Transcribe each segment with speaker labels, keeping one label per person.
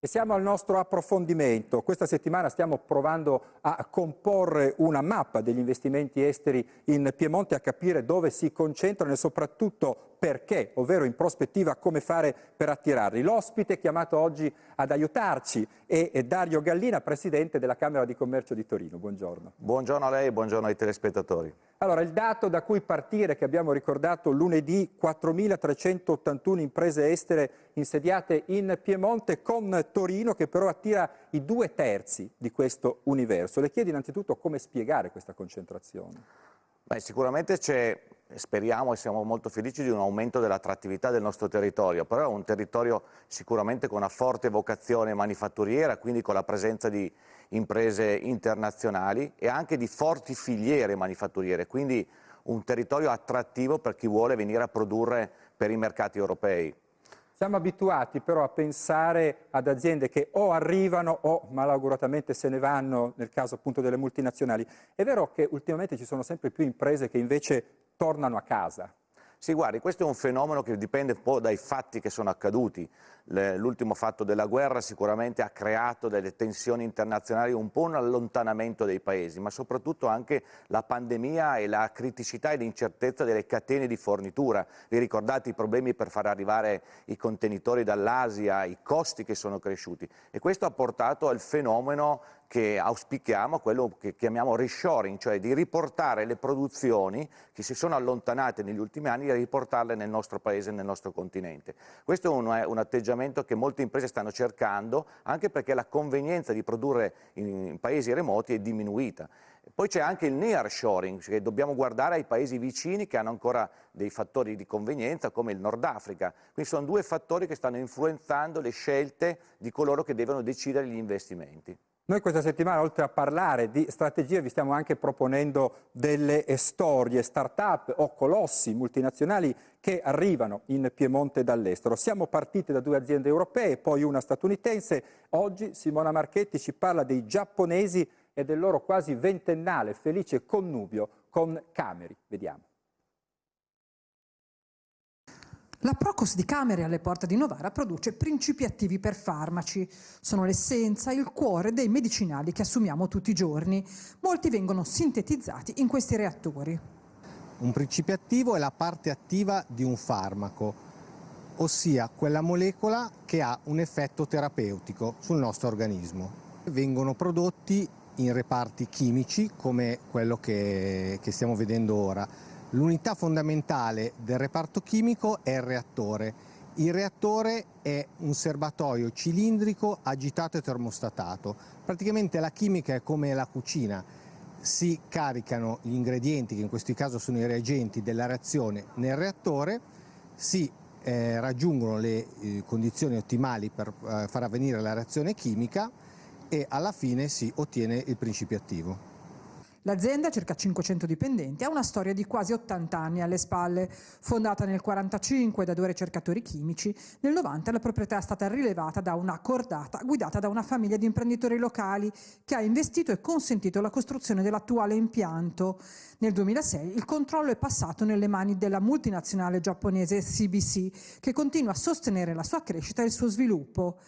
Speaker 1: E siamo al nostro approfondimento. Questa settimana stiamo provando a comporre una mappa degli investimenti esteri in Piemonte, a capire dove si concentrano e soprattutto perché, ovvero in prospettiva come fare per attirarli. L'ospite chiamato oggi ad aiutarci è Dario Gallina, Presidente della Camera di Commercio di Torino. Buongiorno.
Speaker 2: Buongiorno a lei e buongiorno ai telespettatori.
Speaker 1: Allora, il dato da cui partire, che abbiamo ricordato lunedì, 4.381 imprese estere insediate in Piemonte con Torino, che però attira i due terzi di questo universo. Le chiedo innanzitutto come spiegare questa concentrazione.
Speaker 2: Beh, sicuramente c'è, speriamo e siamo molto felici di un aumento dell'attrattività del nostro territorio, però è un territorio sicuramente con una forte vocazione manifatturiera, quindi con la presenza di imprese internazionali e anche di forti filiere manifatturiere, quindi un territorio attrattivo per chi vuole venire a produrre per i mercati europei.
Speaker 1: Siamo abituati però a pensare ad aziende che o arrivano o malauguratamente se ne vanno, nel caso appunto delle multinazionali. È vero che ultimamente ci sono sempre più imprese che invece tornano a casa.
Speaker 2: Sì, guardi, questo è un fenomeno che dipende un po' dai fatti che sono accaduti. L'ultimo fatto della guerra sicuramente ha creato delle tensioni internazionali, un po' un allontanamento dei paesi, ma soprattutto anche la pandemia e la criticità e l'incertezza delle catene di fornitura. Vi ricordate i problemi per far arrivare i contenitori dall'Asia, i costi che sono cresciuti e questo ha portato al fenomeno che auspichiamo, quello che chiamiamo reshoring, cioè di riportare le produzioni che si sono allontanate negli ultimi anni e riportarle nel nostro paese, nel nostro continente. Questo è un, un, atteggiamento che molte imprese stanno cercando, anche perché la convenienza di produrre in, in paesi remoti è diminuita. Poi c'è anche il nearshoring, cioè dobbiamo guardare ai paesi vicini che hanno ancora dei fattori di convenienza come il Nord Africa. Quindi sono due fattori che stanno influenzando le scelte di coloro che devono decidere gli investimenti.
Speaker 1: Noi questa settimana, oltre a parlare di strategie, vi stiamo anche proponendo delle storie, start-up o colossi multinazionali che arrivano in Piemonte dall'estero. Siamo partiti da due aziende europee, poi una statunitense. Oggi Simona Marchetti ci parla dei giapponesi e del loro quasi ventennale felice connubio con Cameri. Vediamo.
Speaker 3: La Procos di Camere alle porte di Novara produce principi attivi per farmaci. Sono l'essenza, il cuore dei medicinali che assumiamo tutti i giorni. Molti vengono sintetizzati in questi reattori.
Speaker 4: Un principio attivo è la parte attiva di un farmaco, ossia quella molecola che ha un effetto terapeutico sul nostro organismo. Vengono prodotti in reparti chimici come quello che, che stiamo vedendo ora L'unità fondamentale del reparto chimico è il reattore. Il reattore è un serbatoio cilindrico agitato e termostatato. Praticamente la chimica è come la cucina. Si caricano gli ingredienti, che in questo caso sono i reagenti della reazione, nel reattore, si eh, raggiungono le eh, condizioni ottimali per eh, far avvenire la reazione chimica e alla fine si ottiene il principio attivo.
Speaker 3: L'azienda, circa 500 dipendenti, ha una storia di quasi 80 anni alle spalle. Fondata nel 1945 da due ricercatori chimici, nel 90 la proprietà è stata rilevata da una cordata guidata da una famiglia di imprenditori locali che ha investito e consentito la costruzione dell'attuale impianto. Nel 2006 il controllo è passato nelle mani della multinazionale giapponese CBC, che continua a sostenere la sua crescita e il suo sviluppo.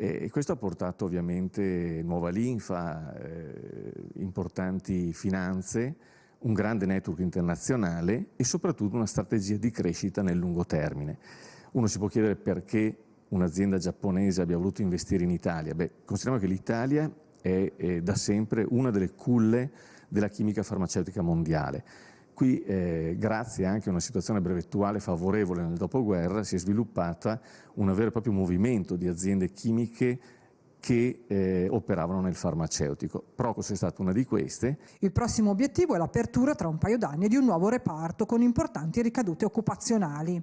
Speaker 5: E questo ha portato ovviamente nuova linfa, eh, importanti finanze, un grande network internazionale e soprattutto una strategia di crescita nel lungo termine. Uno si può chiedere perché un'azienda giapponese abbia voluto investire in Italia. Beh, consideriamo che l'Italia è, è da sempre una delle culle della chimica farmaceutica mondiale. Qui, eh, grazie anche a una situazione brevettuale favorevole nel dopoguerra, si è sviluppata un vero e proprio movimento di aziende chimiche che eh, operavano nel farmaceutico. Procos è stata una di queste.
Speaker 3: Il prossimo obiettivo è l'apertura tra un paio d'anni di un nuovo reparto con importanti ricadute occupazionali.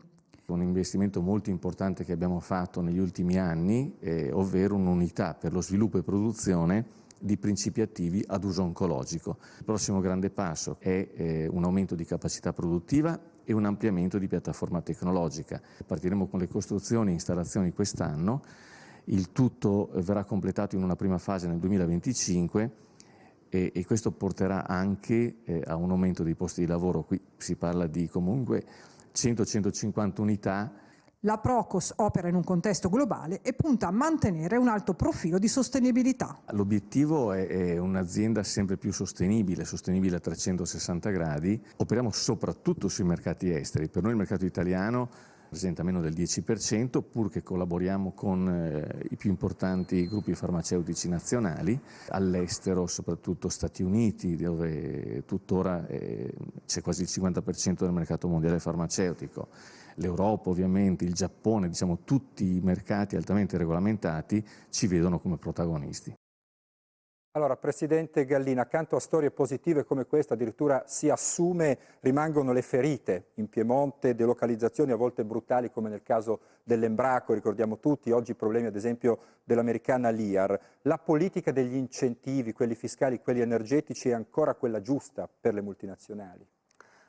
Speaker 5: Un investimento molto importante che abbiamo fatto negli ultimi anni, eh, ovvero un'unità per lo sviluppo e produzione di principi attivi ad uso oncologico. Il prossimo grande passo è eh, un aumento di capacità produttiva e un ampliamento di piattaforma tecnologica. Partiremo con le costruzioni e installazioni quest'anno, il tutto verrà completato in una prima fase nel 2025 e, e questo porterà anche eh, a un aumento dei posti di lavoro, qui si parla di comunque 100-150 unità
Speaker 3: La Procos opera in un contesto globale e punta a mantenere un alto profilo di sostenibilità.
Speaker 5: L'obiettivo è un'azienda sempre più sostenibile, sostenibile a 360 gradi. Operiamo soprattutto sui mercati esteri. Per noi il mercato italiano rappresenta meno del 10%, pur che collaboriamo con eh, i più importanti gruppi farmaceutici nazionali, all'estero, soprattutto Stati Uniti, dove tuttora eh, c'è quasi il 50% del mercato mondiale farmaceutico, l'Europa ovviamente, il Giappone, diciamo tutti i mercati altamente regolamentati ci vedono come protagonisti.
Speaker 1: Allora, Presidente Gallina, accanto a storie positive come questa, addirittura si assume, rimangono le ferite in Piemonte, delocalizzazioni a volte brutali come nel caso dell'Embraco, ricordiamo tutti, oggi problemi ad esempio dell'americana LIAR. La politica degli incentivi, quelli fiscali, quelli energetici, è ancora quella giusta per le multinazionali?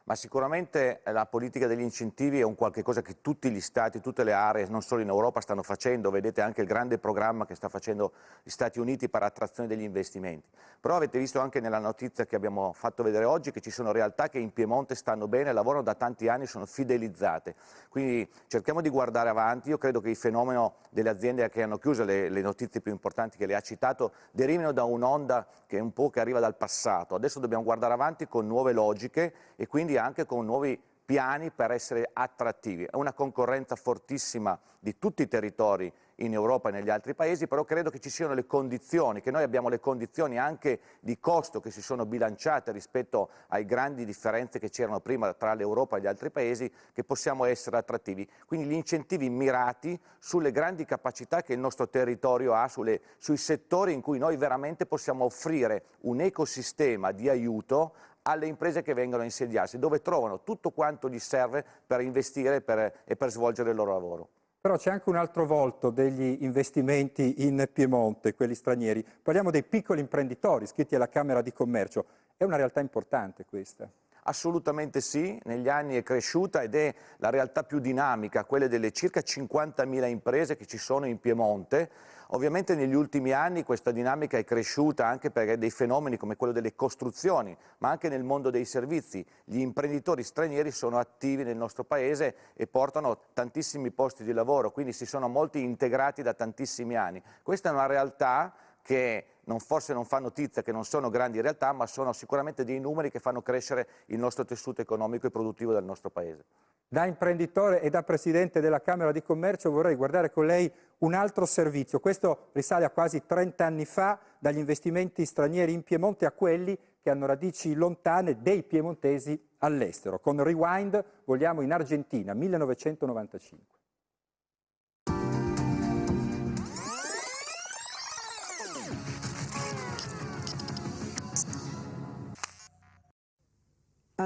Speaker 2: Ma sicuramente la politica degli incentivi è un qualche cosa che tutti gli stati, tutte le aree, non solo in Europa, stanno facendo, vedete anche il grande programma che sta facendo gli Stati Uniti per attrazione degli investimenti. Però avete visto anche nella notizia che abbiamo fatto vedere oggi che ci sono realtà che in Piemonte stanno bene, lavorano da tanti anni, sono fidelizzate. Quindi cerchiamo di guardare avanti, io credo che il fenomeno delle aziende che hanno chiuso, le, le notizie più importanti che le ha citato, derivino da un'onda che è un po' che arriva dal passato. Adesso dobbiamo guardare avanti con nuove logiche e quindi anche con nuovi piani per essere attrattivi. È una concorrenza fortissima di tutti i territori in Europa e negli altri paesi, però credo che ci siano le condizioni, che noi abbiamo le condizioni anche di costo che si sono bilanciate rispetto ai grandi differenze che c'erano prima tra l'Europa e gli altri paesi, che possiamo essere attrattivi. Quindi gli incentivi mirati sulle grandi capacità che il nostro territorio ha, sulle, sui settori in cui noi veramente possiamo offrire un ecosistema di aiuto alle imprese che vengono a insediarsi, dove trovano tutto quanto gli serve per investire per, e per svolgere il loro lavoro.
Speaker 1: Però c'è anche un altro volto degli investimenti in Piemonte, quelli stranieri. Parliamo dei piccoli imprenditori iscritti alla Camera di Commercio. È una realtà importante questa.
Speaker 2: Assolutamente sì, negli anni è cresciuta ed è la realtà più dinamica, quelle delle circa 50.000 imprese che ci sono in Piemonte. Ovviamente negli ultimi anni questa dinamica è cresciuta anche perché dei fenomeni come quello delle costruzioni, ma anche nel mondo dei servizi. Gli imprenditori stranieri sono attivi nel nostro Paese e portano tantissimi posti di lavoro, quindi si sono molti integrati da tantissimi anni. Questa è una realtà che non, forse non fa notizia, che non sono grandi realtà, ma sono sicuramente dei numeri che fanno crescere il nostro tessuto economico e produttivo del nostro Paese.
Speaker 1: Da imprenditore e da Presidente della Camera di Commercio vorrei guardare con lei un altro servizio. Questo risale a quasi 30 anni fa, dagli investimenti stranieri in Piemonte a quelli che hanno radici lontane dei piemontesi all'estero. Con Rewind vogliamo in Argentina, 1995.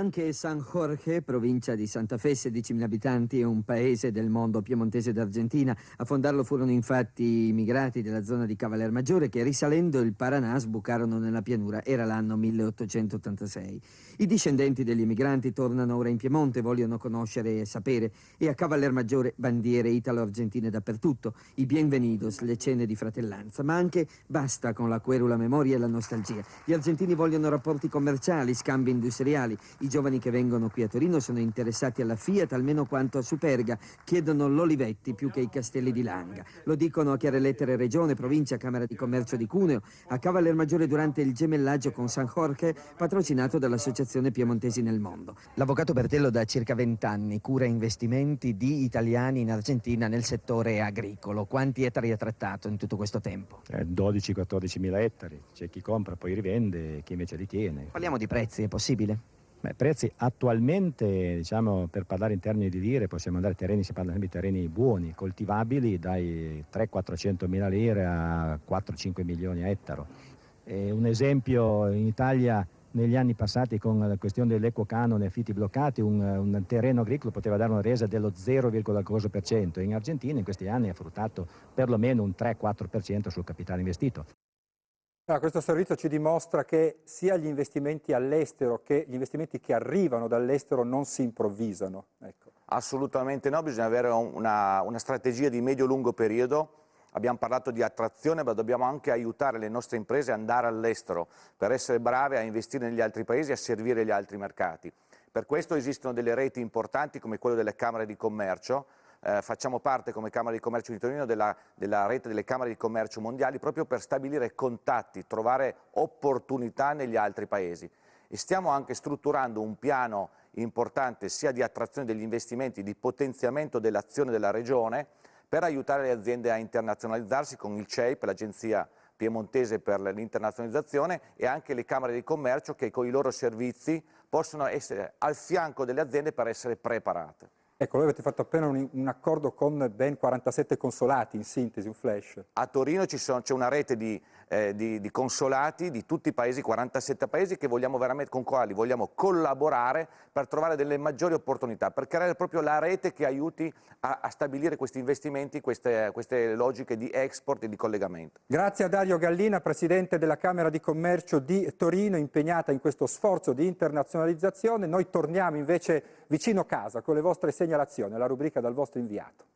Speaker 6: Anche San Jorge, provincia di Santa Fe, 16.000 abitanti, è un paese del mondo piemontese d'Argentina. A fondarlo furono infatti immigrati della zona di Maggiore che risalendo il Paranà sbucarono nella pianura. Era l'anno 1886. I discendenti degli immigranti tornano ora in Piemonte, vogliono conoscere e sapere e a Maggiore bandiere italo-argentine dappertutto, i bienvenidos, le cene di fratellanza, ma anche basta con la querula memoria e la nostalgia. Gli argentini vogliono rapporti commerciali, scambi industriali, i giovani che vengono qui a Torino sono interessati alla Fiat almeno quanto a Superga, chiedono l'Olivetti più che i castelli di Langa. Lo dicono a chiare lettere Regione, Provincia, Camera di Commercio di Cuneo, a Cavaller Maggiore durante il gemellaggio con San Jorge, patrocinato dall'Associazione Piemontesi nel Mondo. L'avvocato Bertello da circa 20 anni cura investimenti di italiani in Argentina nel settore agricolo. Quanti ettari ha trattato in tutto questo tempo?
Speaker 7: Eh, 12-14 mila ettari. C'è chi compra, poi rivende, chi invece li tiene.
Speaker 6: Parliamo di prezzi, è possibile?
Speaker 7: Beh, prezzi attualmente, diciamo, per parlare in termini di lire, possiamo andare a terreni, si parla di terreni buoni, coltivabili, dai 300-400 mila lire a 4-5 milioni a ettaro. E un esempio in Italia negli anni passati con la questione dell'equo canone affitti bloccati, un, un, terreno agricolo poteva dare una resa dello 0,4%, in Argentina in questi anni ha fruttato perlomeno un 3-4% sul capitale investito.
Speaker 1: Allora, questo servizio ci dimostra che sia gli investimenti all'estero che gli investimenti che arrivano dall'estero non si improvvisano. Ecco.
Speaker 2: Assolutamente no, bisogna avere una, una strategia di medio-lungo periodo. Abbiamo parlato di attrazione, ma dobbiamo anche aiutare le nostre imprese ad andare all'estero per essere brave a investire negli altri paesi e a servire gli altri mercati. Per questo esistono delle reti importanti come quelle delle Camere di Commercio, eh, facciamo parte come Camera di Commercio di Torino della, della rete delle Camere di Commercio mondiali proprio per stabilire contatti, trovare opportunità negli altri paesi e stiamo anche strutturando un piano importante sia di attrazione degli investimenti, di potenziamento dell'azione della Regione per aiutare le aziende a internazionalizzarsi con il CEIP, l'Agenzia Piemontese per l'internazionalizzazione e anche le Camere di Commercio che con i loro servizi possono essere al fianco delle aziende per essere preparate.
Speaker 1: Ecco, voi avete fatto appena un, un, accordo con ben 47 consolati, in sintesi, un flash.
Speaker 2: A Torino c'è una rete di, eh, di, di, consolati di tutti i paesi, 47 paesi, con quali vogliamo collaborare per trovare delle maggiori opportunità, per creare proprio la rete che aiuti a, a stabilire questi investimenti, queste, queste logiche di export e di collegamento.
Speaker 1: Grazie a Dario Gallina, Presidente della Camera di Commercio di Torino, impegnata in questo sforzo di internazionalizzazione. Noi torniamo invece vicino casa con le vostre segnalazioni, la rubrica dal vostro inviato.